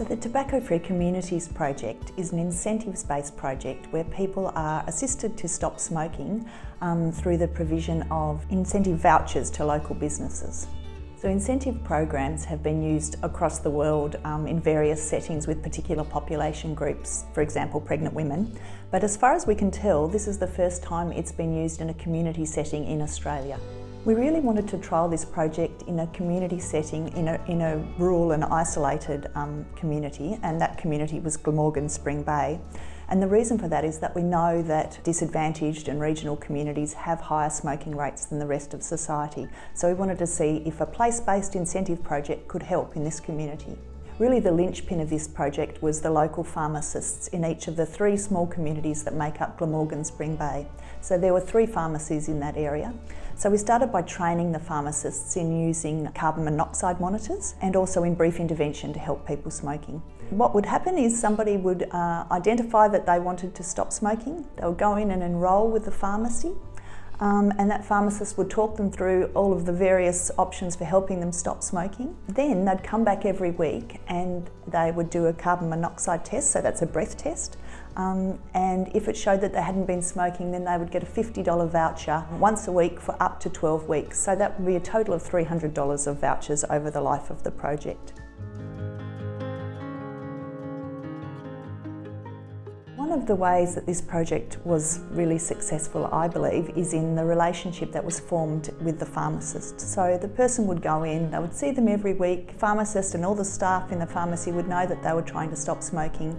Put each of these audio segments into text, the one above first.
So the Tobacco Free Communities project is an incentives-based project where people are assisted to stop smoking um, through the provision of incentive vouchers to local businesses. So incentive programs have been used across the world um, in various settings with particular population groups, for example pregnant women. But as far as we can tell, this is the first time it's been used in a community setting in Australia. We really wanted to trial this project in a community setting, in a, in a rural and isolated um, community, and that community was Glamorgan Spring Bay. And the reason for that is that we know that disadvantaged and regional communities have higher smoking rates than the rest of society. So we wanted to see if a place-based incentive project could help in this community. Really the linchpin of this project was the local pharmacists in each of the three small communities that make up Glamorgan Spring Bay. So there were three pharmacies in that area. So we started by training the pharmacists in using carbon monoxide monitors and also in brief intervention to help people smoking. What would happen is somebody would uh, identify that they wanted to stop smoking. They would go in and enrol with the pharmacy um, and that pharmacist would talk them through all of the various options for helping them stop smoking. Then they'd come back every week and they would do a carbon monoxide test, so that's a breath test. Um, and if it showed that they hadn't been smoking, then they would get a $50 voucher once a week for up to 12 weeks. So that would be a total of $300 of vouchers over the life of the project. One of the ways that this project was really successful, I believe, is in the relationship that was formed with the pharmacist. So the person would go in, they would see them every week, pharmacist and all the staff in the pharmacy would know that they were trying to stop smoking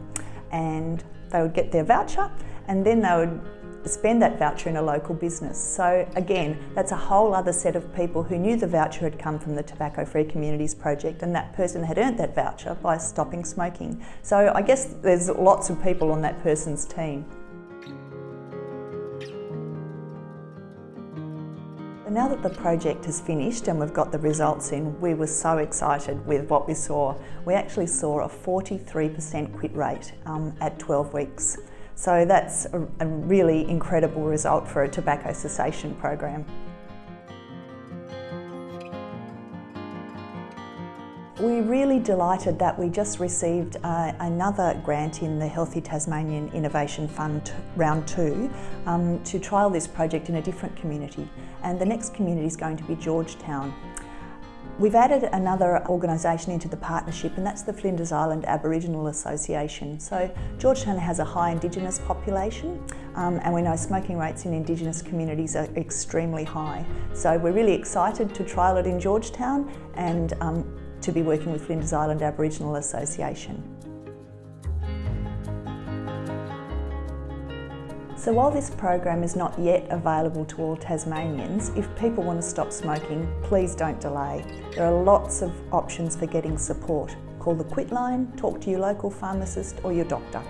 and they would get their voucher and then they would spend that voucher in a local business. So again, that's a whole other set of people who knew the voucher had come from the Tobacco Free Communities project and that person had earned that voucher by stopping smoking. So I guess there's lots of people on that person's team. Now that the project has finished and we've got the results in, we were so excited with what we saw. We actually saw a 43% quit rate um, at 12 weeks. So that's a, really incredible result for a tobacco cessation program. We're really delighted that we just received uh, another grant in the Healthy Tasmanian Innovation Fund round two um, to trial this project in a different community and the next community is going to be George Town. We've added another organisation into the partnership and that's the Flinders Island Aboriginal Association. So George Town has a high Indigenous population um, and we know smoking rates in Indigenous communities are extremely high. So we're really excited to trial it in George Town and um, to be working with Flinders Island Aboriginal Association. So while this program is not yet available to all Tasmanians, if people want to stop smoking, please don't delay. There are lots of options for getting support. Call the Quit line, talk to your local pharmacist or your doctor.